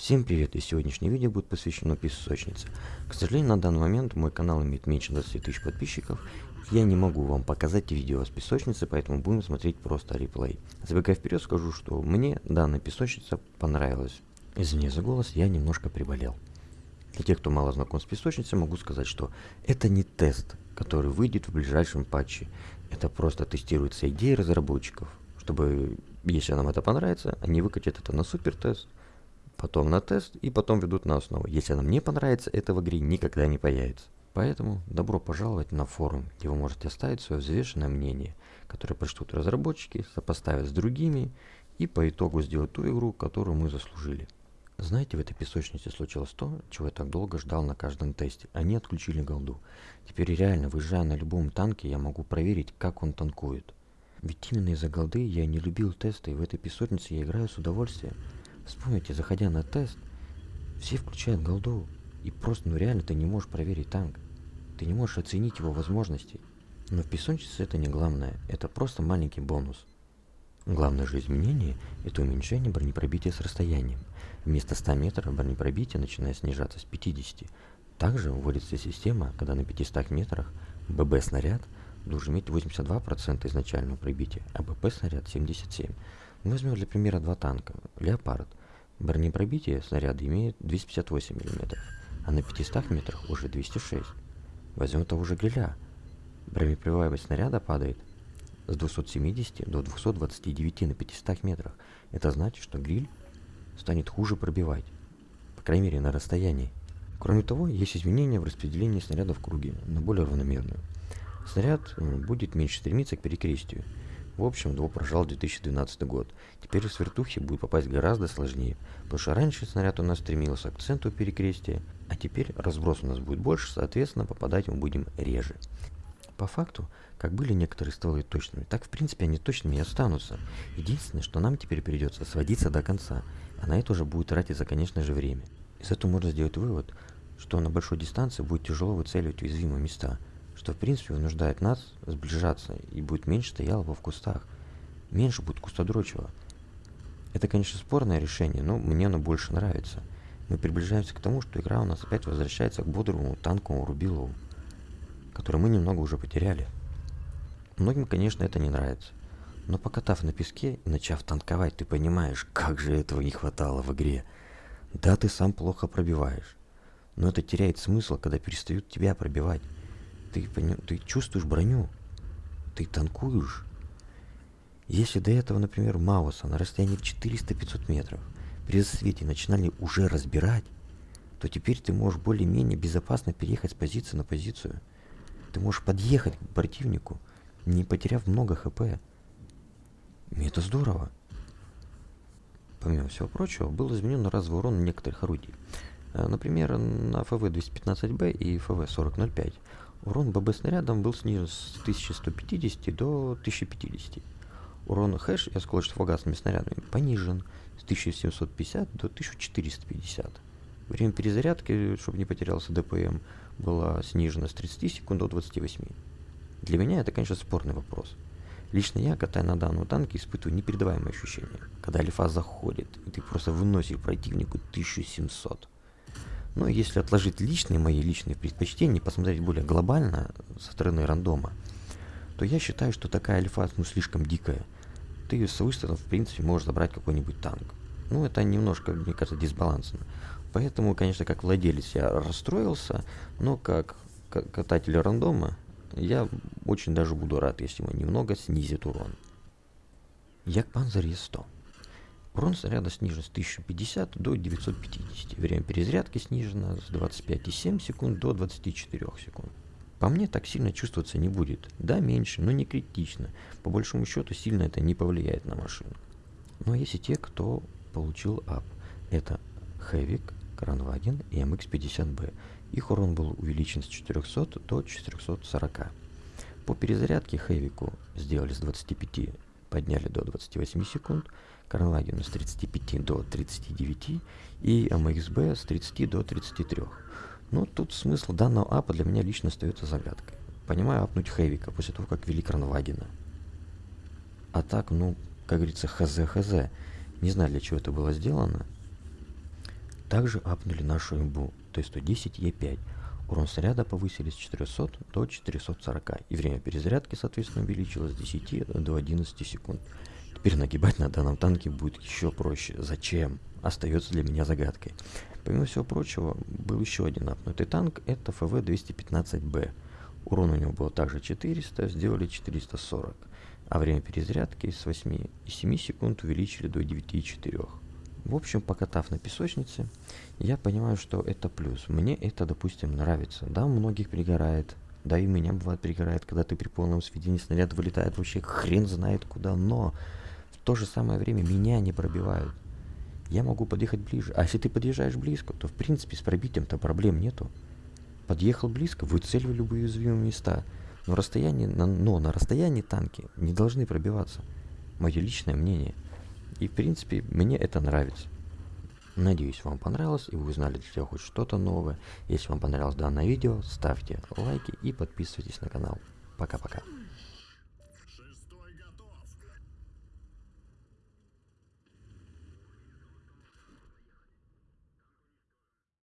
Всем привет, и сегодняшнее видео будет посвящено песочнице. К сожалению, на данный момент мой канал имеет меньше 20 тысяч подписчиков, я не могу вам показать видео с песочницы, поэтому будем смотреть просто реплей. Забегая вперед, скажу, что мне данная песочница понравилась. Извини за голос, я немножко приболел. Для тех, кто мало знаком с песочницей, могу сказать, что это не тест, который выйдет в ближайшем патче. Это просто тестируется идея разработчиков, чтобы, если нам это понравится, они выкатят это на супер тест, потом на тест и потом ведут на основу. Если нам не понравится, это в игре никогда не появится. Поэтому добро пожаловать на форум, где вы можете оставить свое взвешенное мнение, которое прочтут разработчики, сопоставят с другими и по итогу сделают ту игру, которую мы заслужили. Знаете, в этой песочнице случилось то, чего я так долго ждал на каждом тесте. Они отключили голду. Теперь реально, выезжая на любом танке, я могу проверить, как он танкует. Ведь именно из-за голды я не любил тесты, и в этой песочнице я играю с удовольствием. Вспомните, заходя на тест, все включают голду, и просто, ну реально, ты не можешь проверить танк. Ты не можешь оценить его возможности. Но в песочнице это не главное, это просто маленький бонус. Главное же изменение – это уменьшение бронепробития с расстоянием. Вместо 100 метров бронепробитие начинает снижаться с 50. Также вводится система, когда на 500 метрах ББ-снаряд должен иметь 82% изначального пробития, а БП-снаряд 77%. Возьмем для примера два танка. Леопард Бронепробитие снаряда имеет 258 мм, а на 500 метрах уже 206. Возьмем того же гриля. Бронепробиваемость снаряда падает с 270 до 229 на 500 метрах. Это значит, что гриль станет хуже пробивать, по крайней мере на расстоянии. Кроме того, есть изменения в распределении снаряда в круге на более равномерную. Снаряд будет меньше стремиться к перекрестию, в общем, Дво прожал 2012 год. Теперь с вертухи будет попасть гораздо сложнее, потому что раньше снаряд у нас стремился к центру перекрестия, а теперь разброс у нас будет больше, соответственно попадать мы будем реже. По факту, как были некоторые стволы точными, так в принципе они точными и останутся. Единственное, что нам теперь придется сводиться до конца, а на это уже будет тратиться, конечно же, время. Из этого можно сделать вывод, что на большой дистанции будет тяжело выцеливать уязвимые места – что в принципе вынуждает нас сближаться и будет меньше стоялого в кустах. Меньше будет кустодрочего. Это, конечно, спорное решение, но мне оно больше нравится. Мы приближаемся к тому, что игра у нас опять возвращается к бодрому танковому рубилову, который мы немного уже потеряли. Многим, конечно, это не нравится. Но покатав на песке и начав танковать, ты понимаешь, как же этого не хватало в игре. Да, ты сам плохо пробиваешь. Но это теряет смысл, когда перестают тебя пробивать. Ты, ты чувствуешь броню, ты танкуешь. Если до этого, например, Мауса на расстоянии 400-500 метров при засвете начинали уже разбирать, то теперь ты можешь более-менее безопасно переехать с позиции на позицию. Ты можешь подъехать к противнику, не потеряв много хп. И это здорово. Помимо всего прочего, был изменен разовый урон некоторых орудий. Э, например, на ФВ-215Б и ФВ-4005 Урон ББ снарядом был снижен с 1150 до 1050. Урон хэш и осколочно-фугасными снарядами понижен с 1750 до 1450. Время перезарядки, чтобы не потерялся ДПМ, было снижено с 30 секунд до 28. Для меня это, конечно, спорный вопрос. Лично я, катая на данном танке, испытываю непередаваемые ощущения, когда альфа заходит, и ты просто выносишь противнику 1700. Но если отложить личные мои личные предпочтения, посмотреть более глобально со стороны рандома, то я считаю, что такая альфа ну, слишком дикая. Ты с выстрелом, в принципе, можешь забрать какой-нибудь танк. Ну, это немножко, мне кажется, дисбалансно. Поэтому, конечно, как владелец я расстроился, но как кататель рандома я очень даже буду рад, если мы немного снизит урон. Як Панзер Е100. Урон снаряда снижен с 1050 до 950. Время перезарядки снижено с 25,7 секунд до 24 секунд. По мне так сильно чувствоваться не будет. Да, меньше, но не критично. По большому счету сильно это не повлияет на машину. Но есть и те, кто получил ап. Это Хэвик, Кранваген и MX-50B. Их урон был увеличен с 400 до 440. По перезарядке Хэвику сделали с 25 подняли до 28 секунд, Карлагину с 35 до 39 и MXB с 30 до 33. Но тут смысл данного апа для меня лично остается загадкой. Понимаю апнуть Хэвика после того, как вели Кранвагена. А так, ну, как говорится, хз-хз. Не знаю, для чего это было сделано. Также апнули нашу имбу Т-110Е5. Урон снаряда повысили с 400 до 440, и время перезарядки, соответственно, увеличилось с 10 до 11 секунд. Теперь нагибать на данном танке будет еще проще. Зачем? Остается для меня загадкой. Помимо всего прочего, был еще один апнутый танк, это ФВ-215Б. Урон у него было также 400, сделали 440, а время перезарядки с 8,7 секунд увеличили до 9,4. В общем, покатав на песочнице, я понимаю, что это плюс. Мне это, допустим, нравится. Да, многих пригорает. Да, и меня бывает пригорает, когда ты при полном сведении снаряд вылетает вообще хрен знает куда. Но в то же самое время меня не пробивают. Я могу подъехать ближе. А если ты подъезжаешь близко, то в принципе с пробитием-то проблем нету. Подъехал близко, выцеливай любые уязвимые места. Но, расстояние, но на расстоянии танки не должны пробиваться. Мое личное мнение – и в принципе мне это нравится. Надеюсь вам понравилось и вы узнали для себя хоть что-то новое. Если вам понравилось данное видео, ставьте лайки и подписывайтесь на канал. Пока-пока.